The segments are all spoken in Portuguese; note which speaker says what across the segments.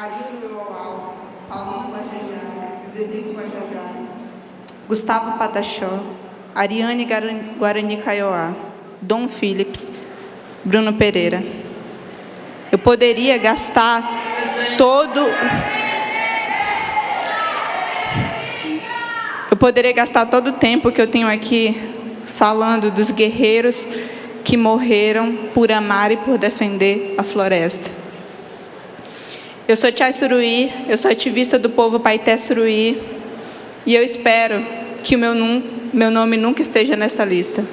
Speaker 1: Ari Urual, Paulo Guajajara, Zezinho Guajajara, Gustavo Patachó, Ariane Guarani Caioá, Dom Phillips, Bruno Pereira. Eu poderia gastar todo... Eu poderia gastar todo o tempo que eu tenho aqui falando dos guerreiros que morreram por amar e por defender a floresta. Eu sou Tia Suruí, eu sou ativista do povo Paité Suruí, e eu espero que o meu, meu nome nunca esteja nessa lista.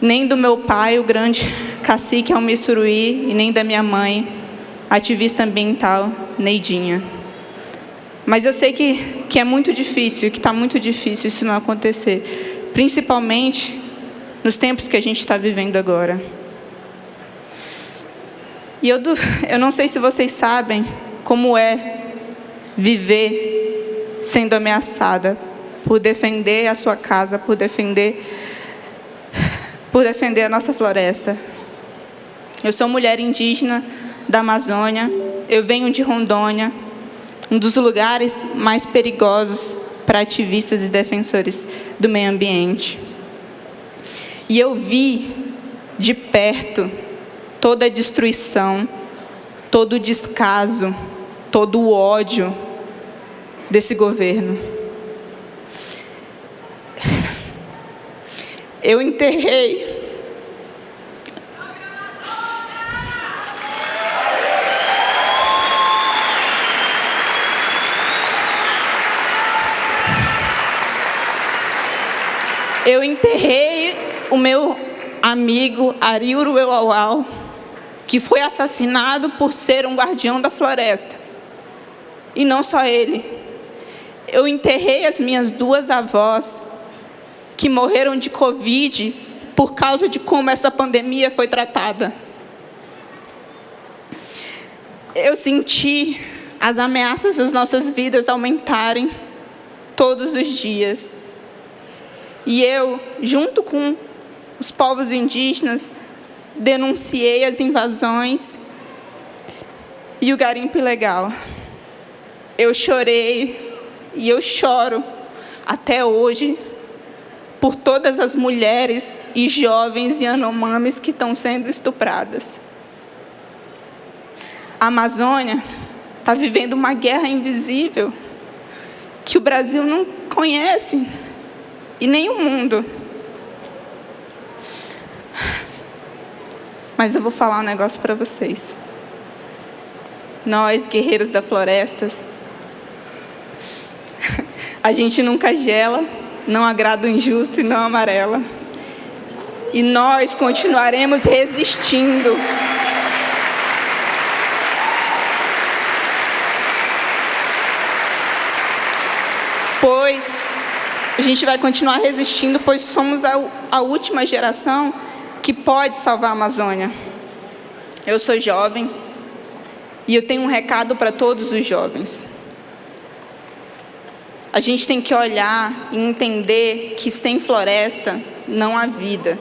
Speaker 1: Nem do meu pai, o grande cacique Almir Suruí, e nem da minha mãe, ativista ambiental Neidinha. Mas eu sei que, que é muito difícil, que está muito difícil isso não acontecer, principalmente nos tempos que a gente está vivendo agora. E eu, eu não sei se vocês sabem como é viver sendo ameaçada por defender a sua casa, por defender, por defender a nossa floresta. Eu sou mulher indígena da Amazônia, eu venho de Rondônia, um dos lugares mais perigosos para ativistas e defensores do meio ambiente. E eu vi de perto toda a destruição, todo o descaso, todo o ódio desse governo. Eu enterrei Eu enterrei o meu amigo Ariuro Euauau, que foi assassinado por ser um guardião da floresta. E não só ele. Eu enterrei as minhas duas avós, que morreram de Covid por causa de como essa pandemia foi tratada. Eu senti as ameaças das nossas vidas aumentarem todos os dias. E eu, junto com os povos indígenas, denunciei as invasões e o garimpo ilegal. Eu chorei e eu choro até hoje por todas as mulheres e jovens Yanomamis que estão sendo estupradas. A Amazônia está vivendo uma guerra invisível que o Brasil não conhece e nem o mundo. Mas eu vou falar um negócio para vocês. Nós, guerreiros da floresta, a gente nunca gela, não agrada o injusto e não amarela. E nós continuaremos resistindo. Pois a gente vai continuar resistindo, pois somos a, a última geração que pode salvar a Amazônia. Eu sou jovem e eu tenho um recado para todos os jovens. A gente tem que olhar e entender que sem floresta não há vida.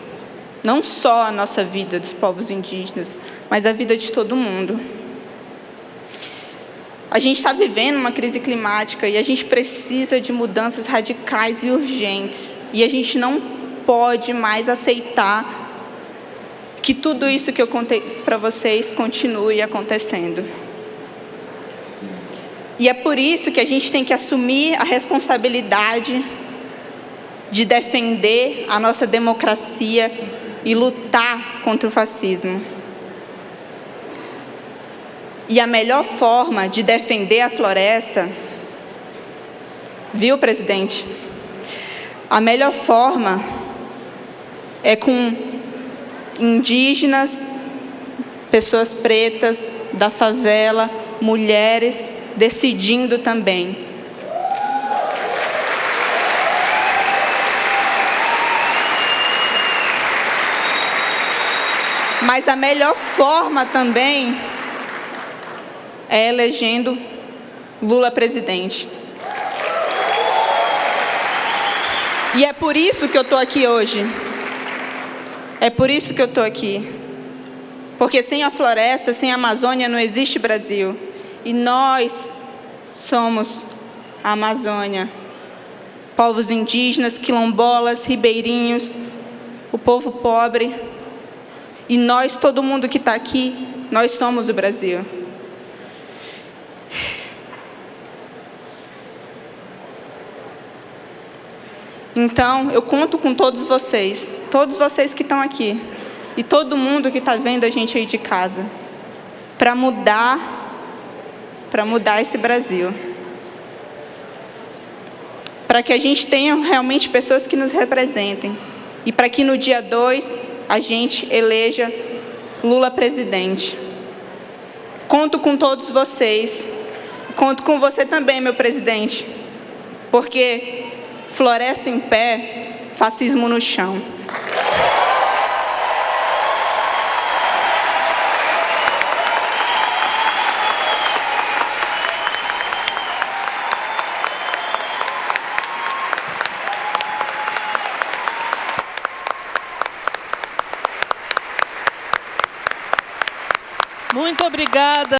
Speaker 1: Não só a nossa vida dos povos indígenas, mas a vida de todo mundo. A gente está vivendo uma crise climática e a gente precisa de mudanças radicais e urgentes. E a gente não pode mais aceitar que tudo isso que eu contei para vocês continue acontecendo. E é por isso que a gente tem que assumir a responsabilidade de defender a nossa democracia e lutar contra o fascismo. E a melhor forma de defender a floresta, viu, presidente? A melhor forma é com indígenas, pessoas pretas, da favela, mulheres, decidindo também. Mas a melhor forma também é elegendo Lula presidente. E é por isso que eu estou aqui hoje. É por isso que eu estou aqui. Porque sem a floresta, sem a Amazônia, não existe Brasil. E nós somos a Amazônia. Povos indígenas, quilombolas, ribeirinhos, o povo pobre. E nós, todo mundo que está aqui, nós somos o Brasil. Então, eu conto com todos vocês, todos vocês que estão aqui, e todo mundo que está vendo a gente aí de casa, para mudar, para mudar esse Brasil. Para que a gente tenha realmente pessoas que nos representem. E para que no dia 2 a gente eleja Lula presidente. Conto com todos vocês. Conto com você também, meu presidente. Porque floresta em pé, fascismo no chão.
Speaker 2: Muito obrigada.